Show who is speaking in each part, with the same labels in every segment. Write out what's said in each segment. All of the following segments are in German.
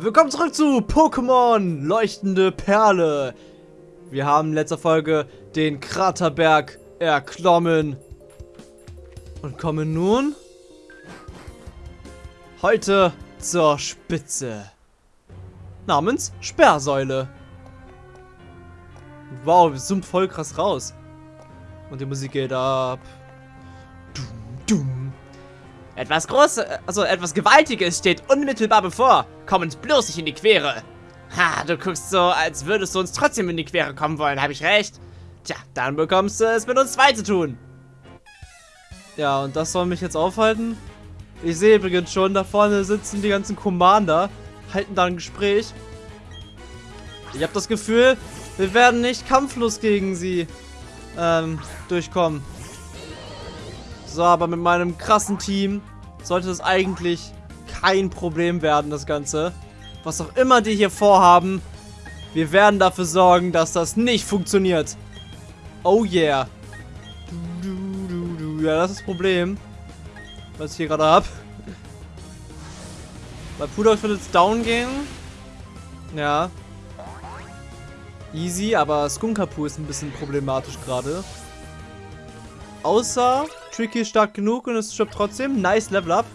Speaker 1: Willkommen zurück zu Pokémon Leuchtende Perle. Wir haben in letzter Folge den Kraterberg erklommen und kommen nun heute zur Spitze namens Sperrsäule. Wow, wir zoomt voll krass raus. Und die Musik geht ab. Dum, dum.
Speaker 2: Etwas Großes, also etwas Gewaltiges steht unmittelbar bevor. Komm uns bloß nicht in die Quere. Ha, du guckst so, als würdest du uns trotzdem in die Quere kommen wollen, habe ich recht? Tja, dann bekommst du es mit uns zwei zu tun.
Speaker 1: Ja, und das soll mich jetzt aufhalten? Ich sehe übrigens schon, da vorne sitzen die ganzen Commander, halten da ein Gespräch. Ich habe das Gefühl, wir werden nicht kampflos gegen sie ähm, durchkommen. So, aber mit meinem krassen Team sollte es eigentlich kein Problem werden, das Ganze. Was auch immer die hier vorhaben, wir werden dafür sorgen, dass das nicht funktioniert. Oh yeah. Ja, das ist das Problem. Was ich hier gerade habe. Bei Pudok wird jetzt down gehen. Ja. Easy, aber Skunkapu ist ein bisschen problematisch gerade. Außer Tricky ist stark genug und es stirbt trotzdem. Nice Level Up.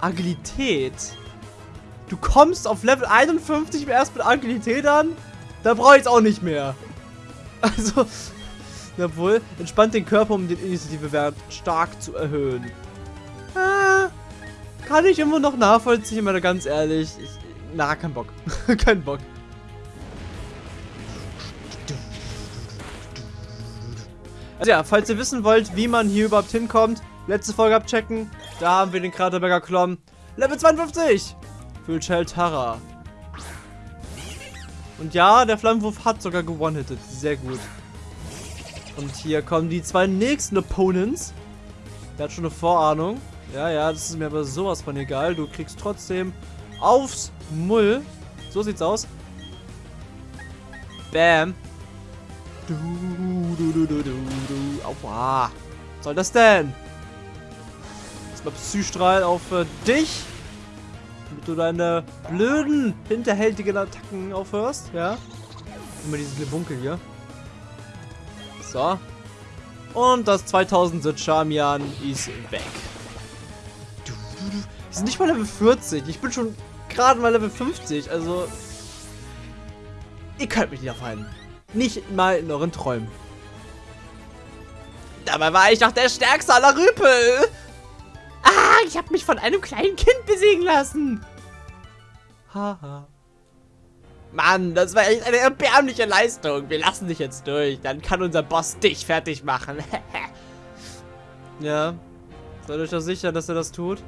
Speaker 1: Agilität. Du kommst auf Level 51 erst mit Agilität an? Da brauche ich es auch nicht mehr. Also, jawohl, entspannt den Körper, um den Initiativewert stark zu erhöhen. Ah, kann ich immer noch nachvollziehen, aber ganz ehrlich. Ich, na, kein Bock. kein Bock. Also ja, falls ihr wissen wollt, wie man hier überhaupt hinkommt, letzte Folge abchecken. Da haben wir den Kraterberger Klom. Level 52! Für Cheltara. Und ja, der Flammenwurf hat sogar gewonnen-hitted. Sehr gut. Und hier kommen die zwei nächsten Opponents. Der hat schon eine Vorahnung. Ja, ja, das ist mir aber sowas von egal. Du kriegst trotzdem aufs Mull. So sieht's aus. Bam. Du, du, du, du, du, du. Aua. Was soll das denn? Erstmal Psystrahl auf äh, dich. Damit du deine blöden, hinterhältigen Attacken aufhörst. Ja. Immer dieses Lebunkel hier. So. Und das 2000 Charmian ist weg. Du, sind nicht mal Level 40. Ich bin schon gerade mal Level 50. Also. Ihr könnt mich nicht aufhalten. Nicht mal in euren Träumen.
Speaker 2: Dabei war ich doch der stärkste aller Rüpel. Ah, ich habe mich von einem kleinen Kind besiegen lassen.
Speaker 1: Haha.
Speaker 2: Mann, das war echt eine erbärmliche Leistung. Wir lassen dich jetzt durch. Dann kann unser Boss dich fertig machen.
Speaker 1: ja. Seid euch da sicher, dass er das tut?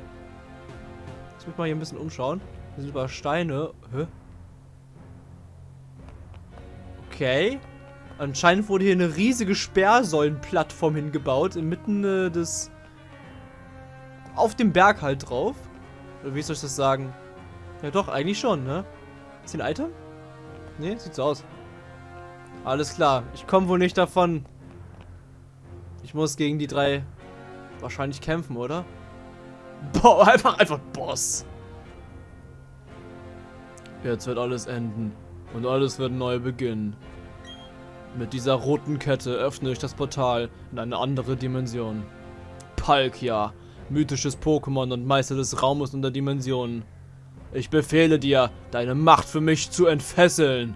Speaker 1: Jetzt muss mal hier ein bisschen umschauen. Hier sind über Steine. Hä? Okay. Anscheinend wurde hier eine riesige Sperrsäulenplattform hingebaut, inmitten äh, des... Auf dem Berg halt drauf. Oder wie soll ich das sagen? Ja doch, eigentlich schon, ne? Ist ein Item? Ne, sieht so aus. Alles klar, ich komme wohl nicht davon. Ich muss gegen die drei wahrscheinlich kämpfen, oder? Boah, einfach, einfach Boss. Jetzt wird alles enden. Und alles wird neu beginnen. Mit dieser roten Kette öffne ich das Portal in eine andere Dimension. Palkia, mythisches Pokémon und Meister des Raumes und der Dimensionen. Ich befehle dir, deine Macht für mich zu entfesseln.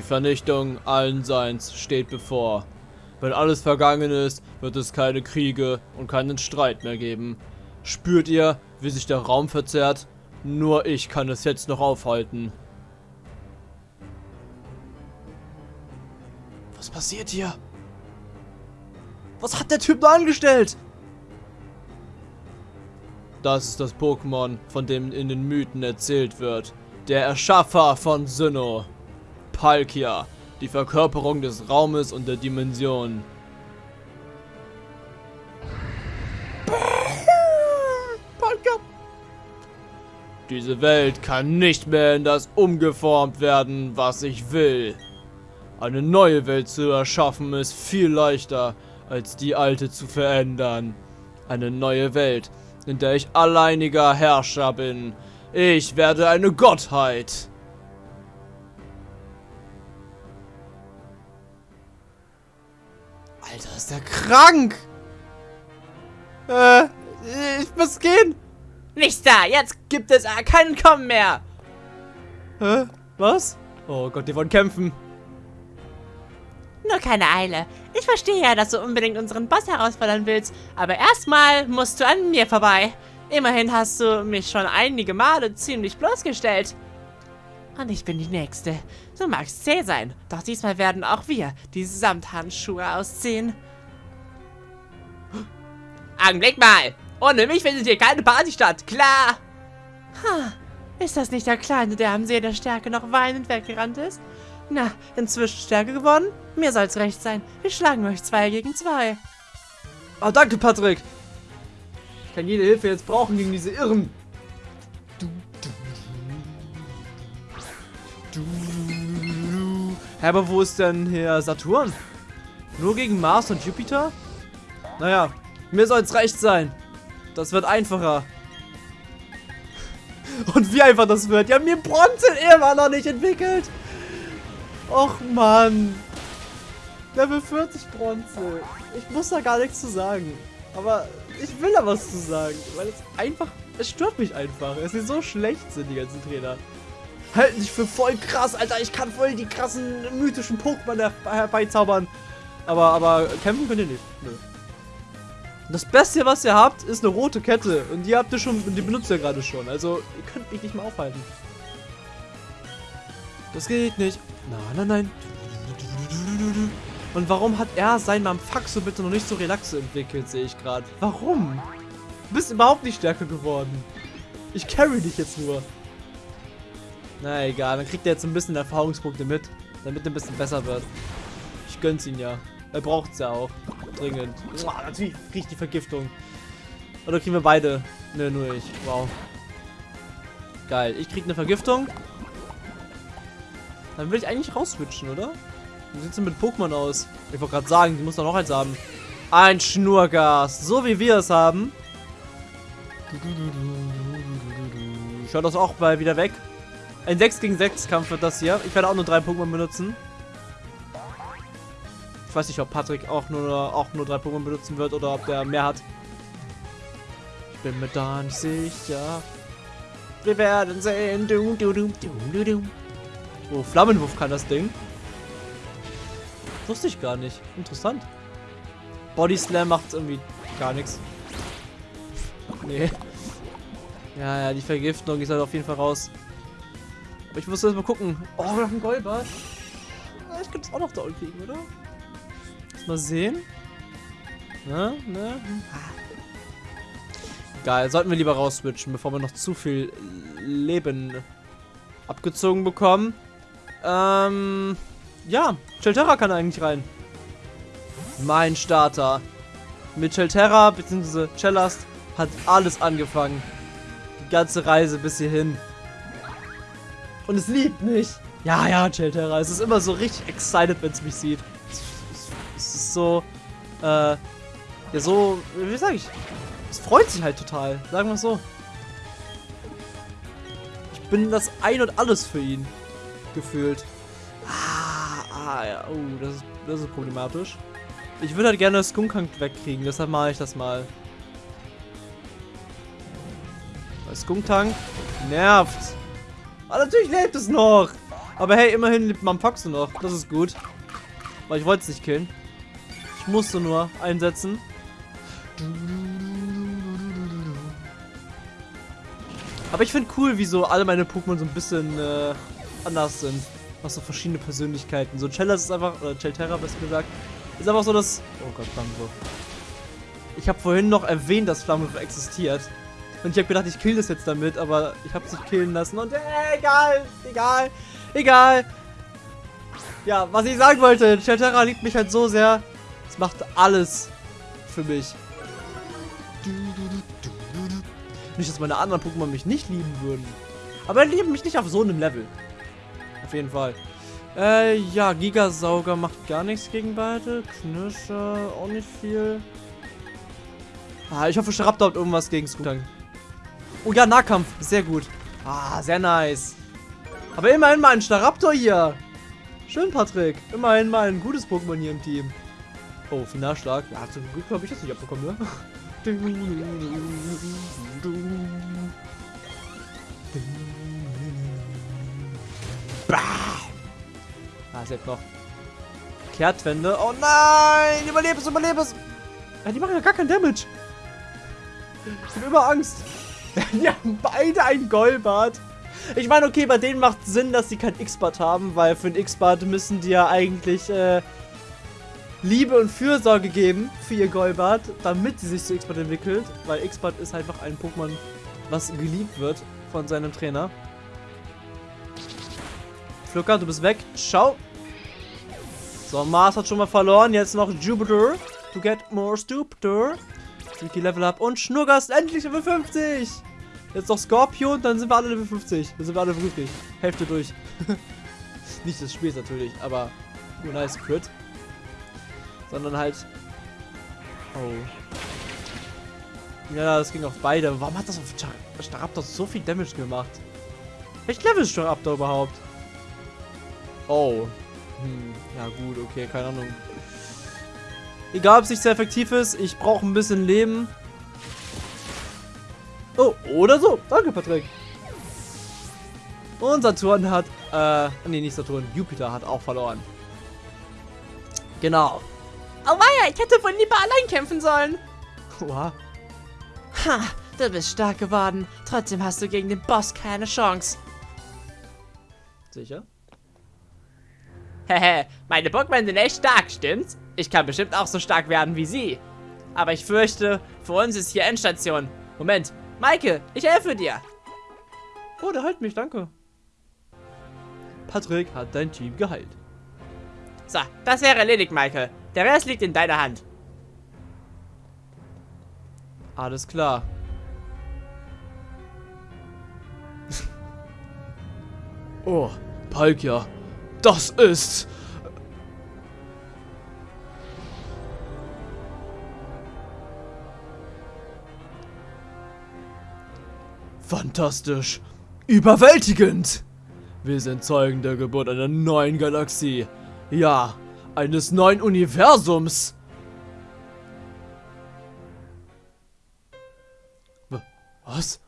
Speaker 1: Die Vernichtung allen Seins steht bevor. Wenn alles vergangen ist, wird es keine Kriege und keinen Streit mehr geben. Spürt ihr, wie sich der Raum verzerrt? Nur ich kann es jetzt noch aufhalten. Was passiert hier? Was hat der Typ da angestellt? Das ist das Pokémon, von dem in den Mythen erzählt wird. Der Erschaffer von Sinnoh. Palkia, die Verkörperung des Raumes und der Dimension. Palkia. Diese Welt kann nicht mehr in das umgeformt werden, was ich will. Eine neue Welt zu erschaffen ist viel leichter, als die alte zu verändern. Eine neue Welt, in der ich alleiniger Herrscher bin. Ich werde eine Gottheit. Alter, ist der krank! Äh, ich muss gehen.
Speaker 2: Nichts da, jetzt gibt es äh, keinen Kommen mehr.
Speaker 1: Hä? Was? Oh Gott, die wollen kämpfen.
Speaker 2: Nur keine Eile. Ich verstehe ja, dass du unbedingt unseren Boss herausfordern willst, aber erstmal musst du an mir vorbei. Immerhin hast du mich schon einige Male ziemlich bloßgestellt. Und ich bin die Nächste. Du magst zäh sein, doch diesmal werden auch wir die Samthandschuhe ausziehen. Augenblick mal! Ohne mich findet hier keine Party statt, klar! Ha, ist das nicht der Kleine, der am See der Stärke noch weinend weggerannt ist? Na, inzwischen Stärke gewonnen? Mir soll's recht sein. Wir schlagen euch zwei gegen zwei.
Speaker 1: Oh, danke, Patrick. Ich kann jede Hilfe jetzt brauchen gegen diese Irren. Du, du. Hä, aber wo ist denn hier Saturn? Nur gegen Mars und Jupiter? Naja, mir soll's recht sein. Das wird einfacher. Und wie einfach das wird. Die haben mir Bronze immer noch nicht entwickelt. Och Mann. Level 40 Bronze. Ich muss da gar nichts zu sagen. Aber ich will da was zu sagen. Weil es einfach. Es stört mich einfach. Es ist so schlecht sind die ganzen Trainer. Halten sich für voll krass, Alter. Ich kann voll die krassen mythischen Pokémon herbeizaubern. Aber, aber kämpfen könnt ihr nicht. Nö. Das Beste, was ihr habt, ist eine rote Kette. Und die habt ihr schon, die benutzt ihr gerade schon. Also, ihr könnt mich nicht mehr aufhalten. Das geht nicht. Nein, nein, nein. Und warum hat er sein Mamfaxo bitte noch nicht so Relaxo entwickelt, sehe ich gerade. Warum? Du bist überhaupt nicht stärker geworden. Ich carry dich jetzt nur. Na egal, dann kriegt er jetzt ein bisschen Erfahrungspunkte mit, damit er ein bisschen besser wird. Ich gönn's ihn ja. Er braucht's ja auch. Dringend. Boah, natürlich riecht die Vergiftung. Oder kriegen wir beide? Ne, nur ich. Wow. Geil. Ich krieg eine Vergiftung. Dann will ich eigentlich rausswitchen, oder? Wie sieht's denn mit Pokémon aus? Ich wollte gerade sagen, die muss doch noch eins haben. Ein Schnurgas. So wie wir es haben. Ich höre das auch mal wieder weg. Ein 6 gegen 6 Kampf wird das hier. Ich werde auch nur drei Pokémon benutzen. Ich weiß nicht, ob Patrick auch nur, auch nur drei Pokémon benutzen wird oder ob der mehr hat. Ich bin mir da nicht sicher. Wir werden sehen. Du, du, du, du, du. Oh, Flammenwurf kann das Ding. Wusste ich gar nicht. Interessant. Body Slam macht irgendwie gar nichts. Nee. Ja, ja, die Vergiftung ist halt auf jeden Fall raus. Aber ich muss erst mal gucken. Oh, wir haben einen Golbart. Ich könnte es auch noch unten kriegen, oder? Lass mal sehen. Ne, ne? Geil, sollten wir lieber rausswitchen, bevor wir noch zu viel Leben abgezogen bekommen. Ähm, ja, Chelterra kann eigentlich rein. Mein Starter. Mit Chelterra bzw. Cellast hat alles angefangen. Die ganze Reise bis hierhin. Und es liebt mich. Ja, ja, Chelterra. Es ist immer so richtig excited, wenn es mich sieht. Es ist so, äh, ja so, wie sag ich? Es freut sich halt total. Sagen wir es so. Ich bin das Ein und Alles für ihn gefühlt. Ah, ah ja. Oh, das ist, das ist problematisch. Ich würde halt gerne Skunkang wegkriegen, deshalb mache ich das mal. Weil Skunktank nervt. Aber natürlich lebt es noch. Aber hey, immerhin lebt Mampaxo noch. Das ist gut. Weil ich wollte es nicht killen. Ich musste nur einsetzen. Aber ich finde cool, wie so alle meine Pokémon so ein bisschen äh, anders sind. Was so verschiedene Persönlichkeiten. So Chellas ist einfach, oder Chelterra besser gesagt, ist einfach so das... Oh Gott, Flammenwurf. Ich habe vorhin noch erwähnt, dass Flammenwurf existiert. Und ich habe gedacht, ich kill das jetzt damit, aber ich habe es nicht killen lassen. Und äh, egal, egal, egal. Ja, was ich sagen wollte, Chatera liebt mich halt so sehr. Es macht alles für mich. Nicht, dass meine anderen Pokémon mich nicht lieben würden. Aber die lieben mich nicht auf so einem Level. Auf jeden Fall. Äh, ja, Gigasauger macht gar nichts gegen beide. Knirscher auch nicht viel. Ah, ich hoffe, Staraptor hat irgendwas gegen Skutang. Oh ja, Nahkampf. Sehr gut. Ah, sehr nice. Aber immerhin mal ein Staraptor hier. Schön, Patrick. Immerhin mal ein gutes Pokémon hier im Team. Oh, Finalschlag. Ja, zum Glück habe ich das nicht abbekommen, ne? Bah! Ah, ist jetzt noch. Kehrtwende. Oh nein! Überlebe es, überlebe es! Ja, die machen ja gar keinen Damage. Ich habe immer Angst. die haben beide ein Golbart. Ich meine, okay, bei denen macht Sinn, dass sie kein X-Bart haben, weil für ein X-Bart müssen die ja eigentlich äh, Liebe und Fürsorge geben für ihr Golbart, damit sie sich zu X-Bart entwickelt, weil X-Bart ist einfach ein Pokémon, was geliebt wird von seinem Trainer. Flucker, du bist weg. Ciao. So, Mars hat schon mal verloren. Jetzt noch Jupiter. To get more stupider. Tricky Level Up. Und Schnurgast endlich Level 50. Jetzt noch Scorpion, dann sind wir alle Level 50. Dann sind wir alle glücklich. Hälfte durch. Nicht des Spiels natürlich, aber nur nice Crit. Sondern halt... Oh. Ja, das ging auf beide. Warum hat das auf Staraptor so viel Damage gemacht? Welches Level ist Staraptor überhaupt? Oh. Hm, ja gut, okay, keine Ahnung. Egal, ob es nicht sehr effektiv ist, ich brauche ein bisschen Leben. Oh, oder so. Danke, Patrick. Und Saturn hat, äh, nee, nicht Saturn, Jupiter hat auch verloren. Genau.
Speaker 2: Oh weia, ich hätte wohl lieber allein kämpfen sollen.
Speaker 1: Oha.
Speaker 2: Ha, du bist stark geworden. Trotzdem hast du gegen den Boss keine Chance.
Speaker 1: Sicher?
Speaker 2: Hehe, meine Pokémon sind echt stark, stimmt's? Ich kann bestimmt auch so stark werden wie sie. Aber ich fürchte, für uns ist hier Endstation. Moment, Maike, ich helfe dir.
Speaker 1: Oh, der heilt mich, danke. Patrick hat dein Team geheilt.
Speaker 2: So, das wäre erledigt, Maike. Der Rest liegt in deiner Hand.
Speaker 1: Alles klar. oh, Palkia. Das ist... Fantastisch. Überwältigend. Wir sind Zeugen der Geburt einer neuen Galaxie. Ja, eines neuen Universums. Was?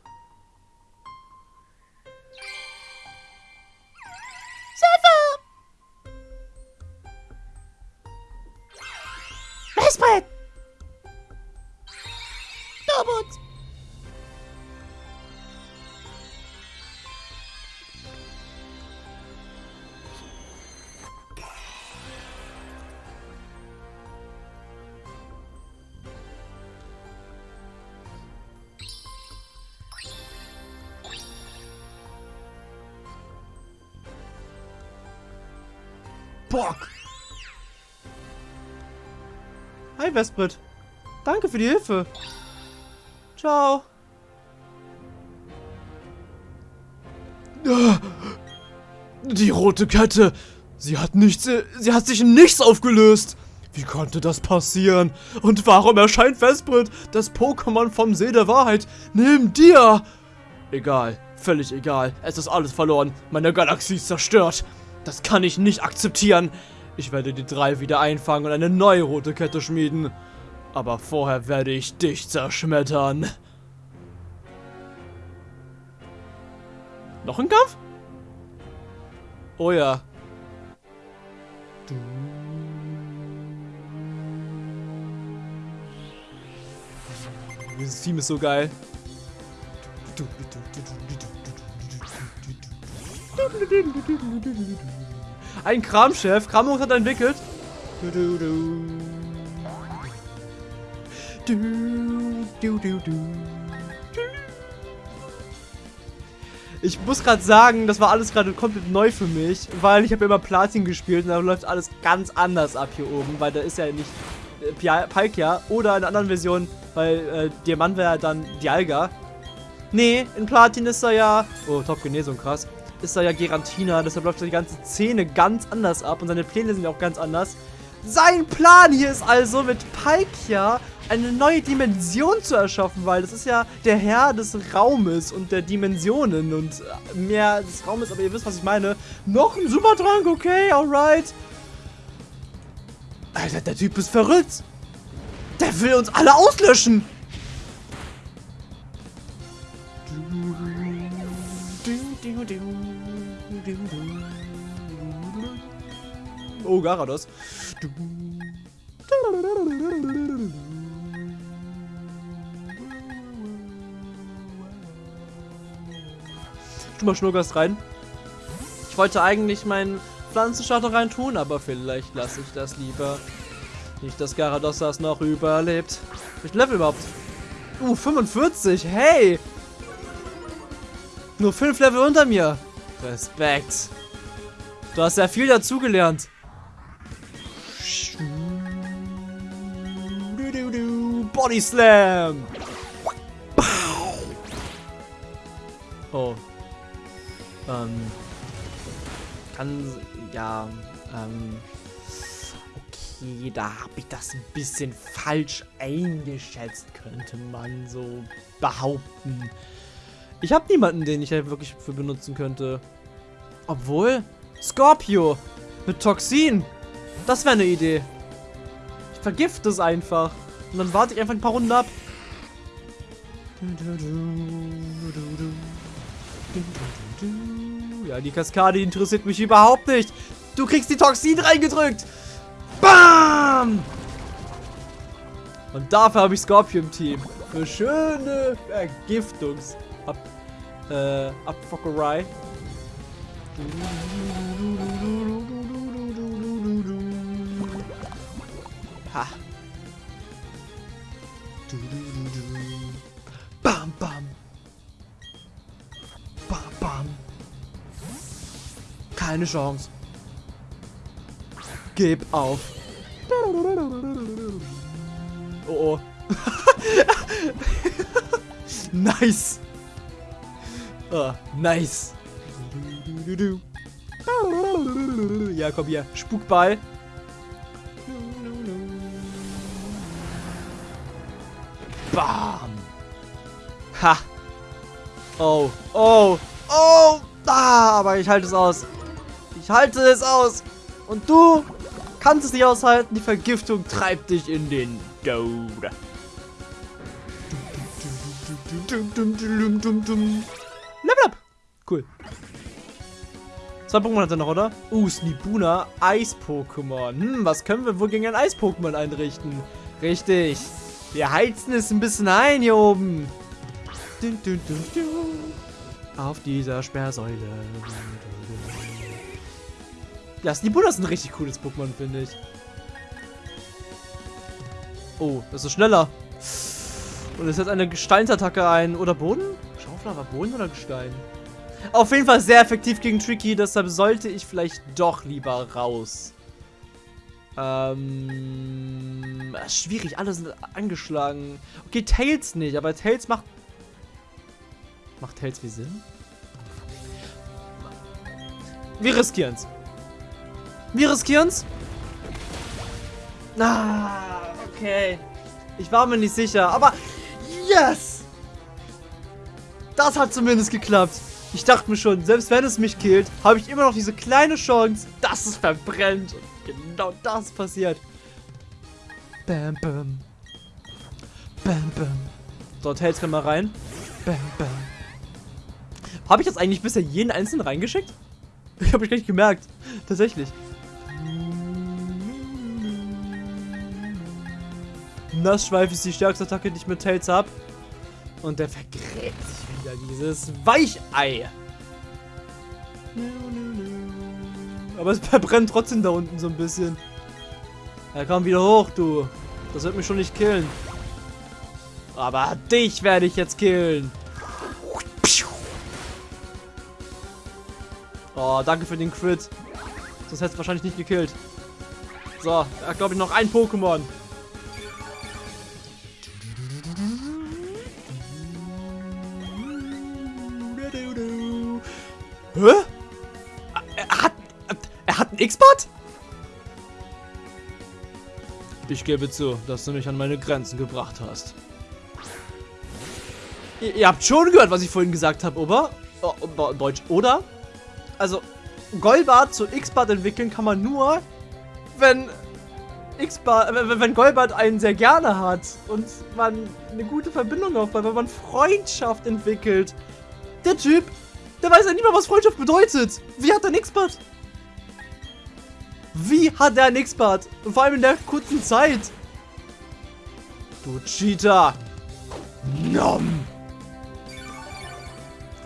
Speaker 2: Messbrett! Dobut!
Speaker 1: Bock. Hi, Vesprit. Danke für die Hilfe. Ciao. Die rote Kette. Sie hat nichts. Sie hat sich in nichts aufgelöst. Wie konnte das passieren? Und warum erscheint Vesprit, das Pokémon vom See der Wahrheit, neben dir? Egal, völlig egal. Es ist alles verloren. Meine Galaxie ist zerstört. Das kann ich nicht akzeptieren. Ich werde die drei wieder einfangen und eine neue rote Kette schmieden. Aber vorher werde ich dich zerschmettern. Noch ein Kampf? Oh ja. Du. Dieses Team ist so geil. Ein Kramchef. Kramung hat entwickelt. Ich muss gerade sagen, das war alles gerade komplett neu für mich, weil ich habe immer Platin gespielt und da läuft alles ganz anders ab hier oben, weil da ist ja nicht äh, Palkia oder in anderen Version, weil äh, Diamant wäre ja dann Dialga. Nee, in Platin ist er ja, oh, Top-Genesung, krass, ist er ja Gerantina, deshalb läuft die ganze Szene ganz anders ab und seine Pläne sind ja auch ganz anders. Sein Plan hier ist also mit Palkia eine neue Dimension zu erschaffen, weil das ist ja der Herr des Raumes und der Dimensionen und mehr des Raumes, aber ihr wisst, was ich meine. Noch ein Supertrank, okay, alright. Alter, der Typ ist verrückt. Der will uns alle auslöschen. Oh, Garados. Tu mal Schnurgast rein. Ich wollte eigentlich meinen Pflanzenstarter rein tun, aber vielleicht lasse ich das lieber. Nicht, dass Garados das noch überlebt. Ich Level überhaupt? Uh, 45. Hey! Nur 5 Level unter mir. Respekt. Du hast ja viel dazugelernt. Body Slam. Oh. Ähm. Kann. Ja. Ähm. Okay, da habe ich das ein bisschen falsch eingeschätzt, könnte man so behaupten. Ich habe niemanden, den ich halt wirklich für benutzen könnte. Obwohl, Scorpio mit Toxin. Das wäre eine Idee. Ich vergifte es einfach. Und dann warte ich einfach ein paar Runden ab. Ja, die Kaskade interessiert mich überhaupt nicht. Du kriegst die Toxin reingedrückt. Bam! Und dafür habe ich Scorpio im Team. Für schöne Vergiftungs... Ab, äh, Abfockerei. Ha. Bam, bam. Bam, bam. Keine Chance. Gib auf. Oh oh. nice. Oh, nice. Ja, komm hier. Spukball. Bam. Ha. Oh. Oh. Oh. Ah, aber ich halte es aus. Ich halte es aus. Und du kannst es nicht aushalten. Die Vergiftung treibt dich in den Tod. Level up. Cool. Zwei Pokémon hat er noch, oder? Uh, Snibuna, Eis-Pokémon. Hm, was können wir wohl gegen ein Eis-Pokémon einrichten? Richtig. Wir heizen es ein bisschen ein hier oben. Dun, dun, dun, Auf dieser Sperrsäule. Ja, Snibuna ist ein richtig cooles Pokémon, finde ich. Oh, das ist schneller. Und es setzt eine Gesteinsattacke ein. Oder Boden? Schaufel war Boden oder Gestein? Auf jeden Fall sehr effektiv gegen Tricky, deshalb sollte ich vielleicht doch lieber raus. Ähm, schwierig, alle sind angeschlagen. Okay, Tails nicht, aber Tails macht... Macht Tails wie Sinn? Wir riskieren's. Wir riskieren's. Ah, okay. Ich war mir nicht sicher, aber... Yes! Das hat zumindest geklappt. Ich dachte mir schon, selbst wenn es mich killt, habe ich immer noch diese kleine Chance, dass es verbrennt. Und genau das passiert. Bam, bam. Bam, bam. Dort hält's mir mal rein. Bam, bam. Habe ich jetzt eigentlich bisher jeden einzelnen reingeschickt? Ich habe mich gar nicht gemerkt. Tatsächlich. Nassschweif ist die stärkste Attacke, die ich mit Tails habe. Und der vergräbt sich dieses Weichei. Aber es verbrennt trotzdem da unten so ein bisschen. Er kam wieder hoch, du. Das wird mich schon nicht killen. Aber dich werde ich jetzt killen. Oh, danke für den Crit. Sonst hätte es wahrscheinlich nicht gekillt. So, hat glaube ich noch ein Pokémon. X-Bot? Ich gebe zu, dass du mich an meine Grenzen gebracht hast. Ihr, ihr habt schon gehört, was ich vorhin gesagt habe, oder? Oh, oh, Deutsch, oder? Also, Golbart zu X-Bart entwickeln kann man nur, wenn X-Bart, wenn Golbart einen sehr gerne hat und man eine gute Verbindung aufbaut, wenn man Freundschaft entwickelt. Der Typ, der weiß ja nicht mal, was Freundschaft bedeutet. Wie hat er ein X-Bart? Wie hat er ein X-Bart? Und vor allem in der kurzen Zeit. Du Cheater. Nom.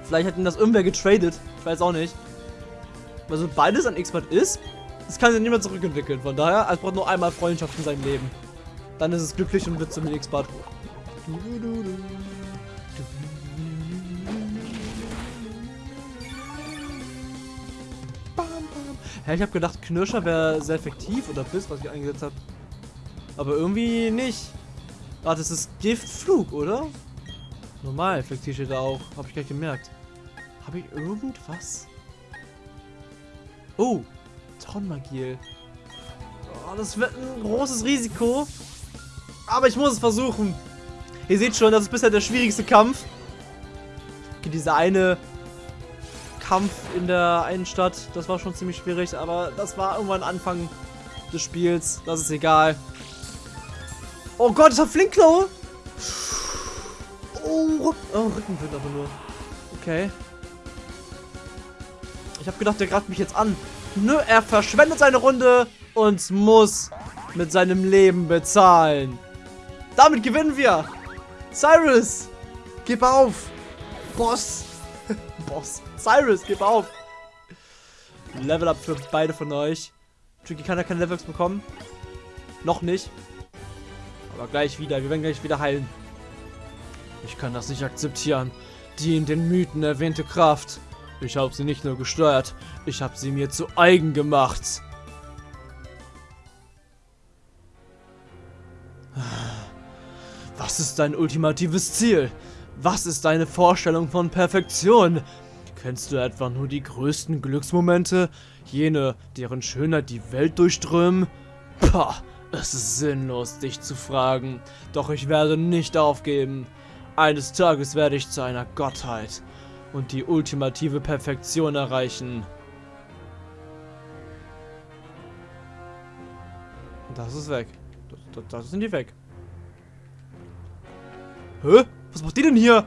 Speaker 1: Vielleicht hat ihn das irgendwer getradet. Ich weiß auch nicht. Also beides an X-Bart ist, das kann sich mehr zurückentwickeln. Von daher, es braucht nur einmal Freundschaft in seinem Leben. Dann ist es glücklich und wird zum X-Bart. Hä, ich habe gedacht, Knirscher wäre sehr effektiv oder Biss, was ich eingesetzt habe. Aber irgendwie nicht. Ah, das ist Giftflug, oder? Normal effektiv steht da auch. Habe ich gleich gemerkt. Habe ich irgendwas? Oh, Tonmagiel. Oh, das wird ein großes Risiko. Aber ich muss es versuchen. Ihr seht schon, das ist bisher der schwierigste Kampf. Okay, dieser eine Kampf in der einen Stadt, das war schon ziemlich schwierig, aber das war irgendwann Anfang des Spiels. Das ist egal. Oh Gott, das hat Flinkklaue. Oh, oh Rückenwind aber nur. Okay. Ich habe gedacht, der greift mich jetzt an. Nö, er verschwendet seine Runde und muss mit seinem Leben bezahlen. Damit gewinnen wir. Cyrus, gib auf. Boss. Boss. Cyrus, gib auf. Level up für beide von euch. Tricky kann ja keine Levels bekommen. Noch nicht. Aber gleich wieder. Wir werden gleich wieder heilen. Ich kann das nicht akzeptieren. Die in den Mythen erwähnte Kraft. Ich habe sie nicht nur gesteuert, ich habe sie mir zu eigen gemacht. Was ist dein ultimatives Ziel? Was ist deine Vorstellung von Perfektion? Kennst du etwa nur die größten Glücksmomente? Jene, deren Schönheit die Welt durchströmen? Pah, es ist sinnlos, dich zu fragen. Doch ich werde nicht aufgeben. Eines Tages werde ich zu einer Gottheit und die ultimative Perfektion erreichen. Das ist weg. Das, das, das sind die weg. Hä? Was macht die denn hier?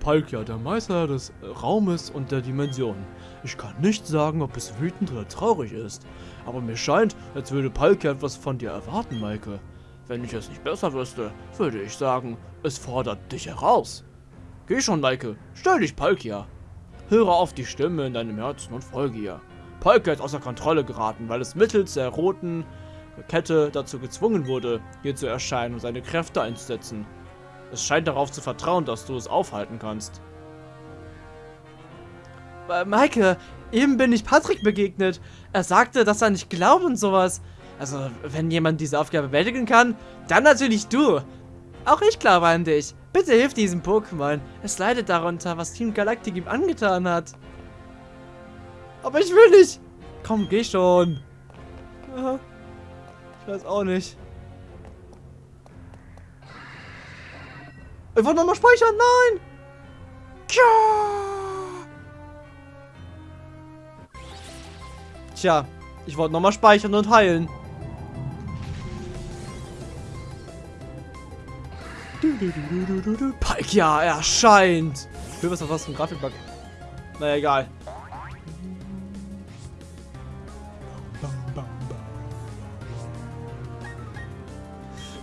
Speaker 1: Palkia, der Meister des Raumes und der Dimension. Ich kann nicht sagen, ob es wütend oder traurig ist. Aber mir scheint, als würde Palkia etwas von dir erwarten, Maike. Wenn ich es nicht besser wüsste, würde ich sagen, es fordert dich heraus. Geh schon, Maike. Stell dich Palkia. Höre auf die Stimme in deinem Herzen und folge ihr. Palkia ist außer Kontrolle geraten, weil es mittels der roten Kette dazu gezwungen wurde, hier zu erscheinen und seine Kräfte einzusetzen. Es scheint darauf zu vertrauen, dass du es aufhalten kannst. Äh, Maike, eben bin ich Patrick begegnet. Er sagte, dass er nicht glaubt und sowas. Also, wenn jemand diese Aufgabe bewältigen kann, dann natürlich du. Auch ich glaube an dich. Bitte hilf diesem Pokémon. Es leidet darunter, was Team Galactic ihm angetan hat. Aber ich will nicht. Komm, geh schon. Ich weiß auch nicht. Ich wollte nochmal speichern. Nein. Tja, ich wollte nochmal speichern und heilen. Palkia erscheint. Für was was für ein Grafikbug. Naja, egal.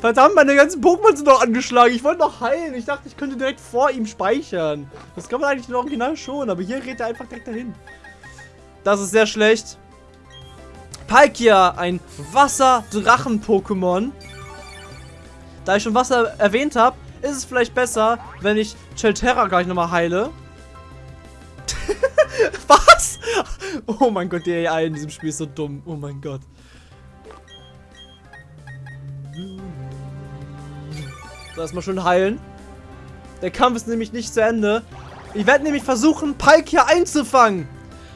Speaker 1: Verdammt, meine ganzen Pokémon sind noch angeschlagen. Ich wollte noch heilen. Ich dachte, ich könnte direkt vor ihm speichern. Das kann man eigentlich im Original schon, aber hier redet er einfach direkt dahin. Das ist sehr schlecht. Palkia, ein Wasser-Drachen-Pokémon. Da ich schon Wasser erwähnt habe, ist es vielleicht besser, wenn ich Chelterra gleich nochmal heile. Was? Oh mein Gott, die AI in diesem Spiel ist so dumm. Oh mein Gott. Erstmal schön heilen. Der Kampf ist nämlich nicht zu Ende. Ich werde nämlich versuchen, Pike hier einzufangen.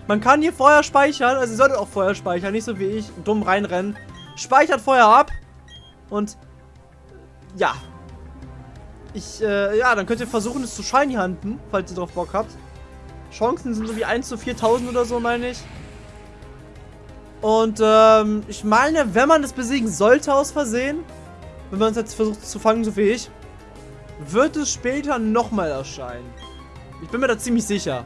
Speaker 1: Man kann hier vorher speichern. Also ihr solltet auch vorher speichern. Nicht so wie ich dumm reinrennen. Speichert vorher ab. Und ja. Ich, äh, ja, dann könnt ihr versuchen, es zu Shiny hunten, falls ihr drauf Bock habt. Chancen sind so wie 1 zu 4000 oder so, meine ich. Und, ähm, ich meine, wenn man es besiegen sollte aus Versehen, wenn man es jetzt versucht zu fangen, so wie ich, wird es später nochmal erscheinen. Ich bin mir da ziemlich sicher.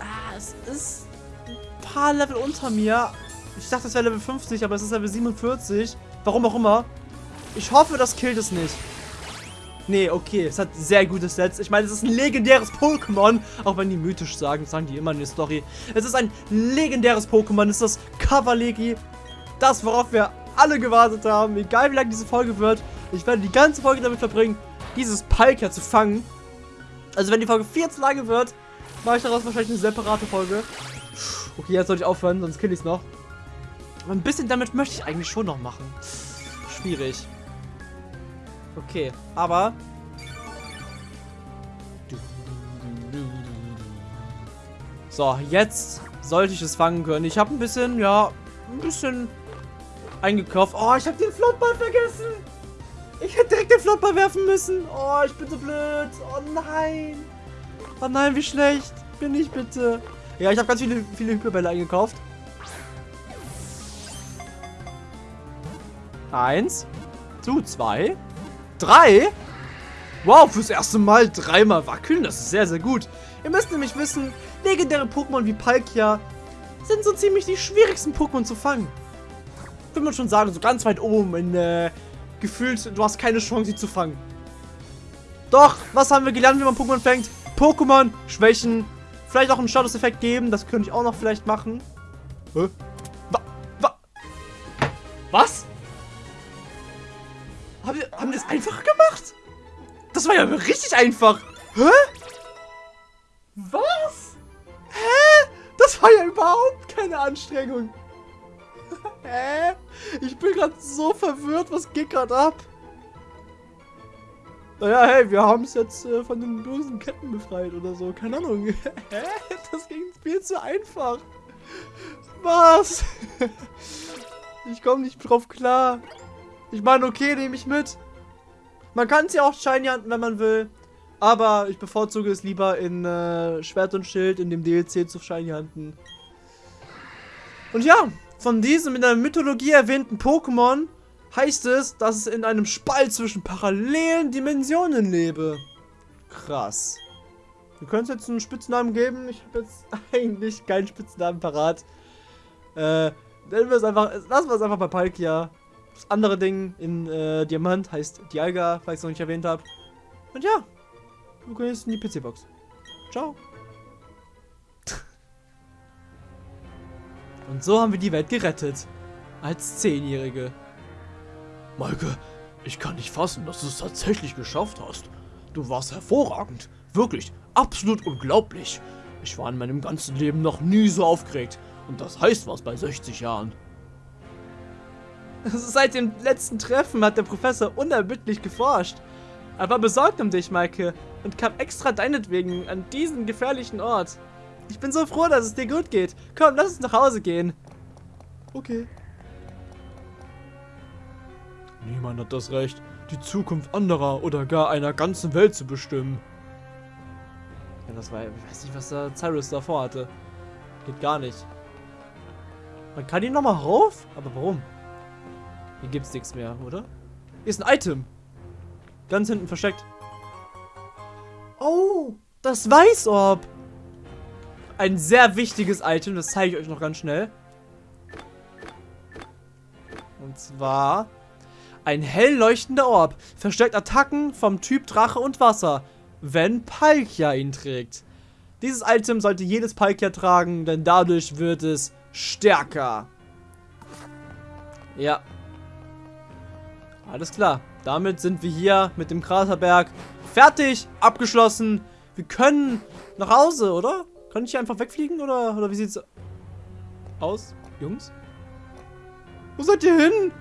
Speaker 1: Ah, es ist ein paar Level unter mir. Ich dachte, es wäre Level 50, aber es ist Level 47. Warum auch immer. Ich hoffe, das killt es nicht. Nee, okay, es hat sehr gute Sets. Ich meine, es ist ein legendäres Pokémon. Auch wenn die mythisch sagen, sagen die immer in der Story. Es ist ein legendäres Pokémon. Es ist das Kavalegi. Das, worauf wir alle gewartet haben. Egal, wie lang diese Folge wird. Ich werde die ganze Folge damit verbringen, dieses Palkia zu fangen. Also, wenn die Folge viel zu lange wird, mache ich daraus wahrscheinlich eine separate Folge. Okay, jetzt sollte ich aufhören, sonst kill ich es noch. Ein bisschen damit möchte ich eigentlich schon noch machen. Schwierig. Okay, aber... So, jetzt sollte ich es fangen können. Ich habe ein bisschen, ja, ein bisschen eingekauft. Oh, ich habe den Flottball vergessen. Ich hätte direkt den Flottball werfen müssen. Oh, ich bin so blöd. Oh nein. Oh nein, wie schlecht. Bin ich bitte. Ja, ich habe ganz viele, viele Hyperbälle eingekauft. Eins. Zu, zwei. Drei. Wow, fürs erste Mal dreimal wackeln. Das ist sehr, sehr gut. Ihr müsst nämlich wissen, legendäre Pokémon wie Palkia sind so ziemlich die schwierigsten Pokémon zu fangen. Würde man schon sagen, so ganz weit oben in, äh, gefühlt, du hast keine Chance, sie zu fangen. Doch, was haben wir gelernt, wie man Pokémon fängt? Pokémon schwächen, vielleicht auch einen Status-Effekt geben, das könnte ich auch noch vielleicht machen. Hä? Wa wa was? Haben wir, haben wir das einfach gemacht? Das war ja richtig einfach. Hä? Was? Hä? Das war ja überhaupt keine Anstrengung. Hä? Ich bin gerade so verwirrt. Was geht gerade ab? Naja, hey, wir haben es jetzt äh, von den bösen Ketten befreit oder so. Keine Ahnung. Hä? Das ging viel zu einfach. Was? Ich komme nicht drauf klar. Ich meine, okay, nehme ich mit. Man kann es ja auch shiny handeln, wenn man will. Aber ich bevorzuge es lieber in äh, Schwert und Schild in dem DLC zu shiny handeln. Und ja, von diesem in der Mythologie erwähnten Pokémon heißt es, dass es in einem Spalt zwischen parallelen Dimensionen lebe. Krass. Können es jetzt einen Spitznamen geben. Ich habe jetzt eigentlich keinen Spitznamen parat. Äh, nennen wir es einfach, lassen wir es einfach bei Palkia. Das andere Ding in äh, Diamant heißt Dialga, falls ich es noch nicht erwähnt habe. Und ja, du gehst in die PC-Box. Ciao. Und so haben wir die Welt gerettet. Als Zehnjährige. Maike, ich kann nicht fassen, dass du es tatsächlich geschafft hast. Du warst hervorragend. Wirklich, absolut unglaublich. Ich war in meinem ganzen Leben noch nie so aufgeregt. Und das heißt was bei 60 Jahren. Seit dem letzten Treffen hat der Professor unerbittlich geforscht. Er war besorgt um dich, Maike, und kam extra deinetwegen an diesen gefährlichen Ort. Ich bin so froh, dass es dir gut geht. Komm, lass uns nach Hause gehen. Okay. Niemand hat das Recht, die Zukunft anderer oder gar einer ganzen Welt zu bestimmen. Ja, das war, ich weiß nicht, was der Cyrus davor hatte. Geht gar nicht. Man kann ihn nochmal rauf? Aber warum? Hier gibt's nichts mehr, oder? Hier ist ein Item. Ganz hinten versteckt. Oh, das Weißorb. Ein sehr wichtiges Item, das zeige ich euch noch ganz schnell. Und zwar ein hell leuchtender Orb. Verstärkt Attacken vom Typ Drache und Wasser, wenn Palkia ihn trägt. Dieses Item sollte jedes Palkia tragen, denn dadurch wird es stärker. Ja, alles klar. Damit sind wir hier mit dem Kraterberg fertig, abgeschlossen. Wir können nach Hause, oder? Kann ich hier einfach wegfliegen, oder, oder wie sieht's aus, Jungs? Wo seid ihr hin?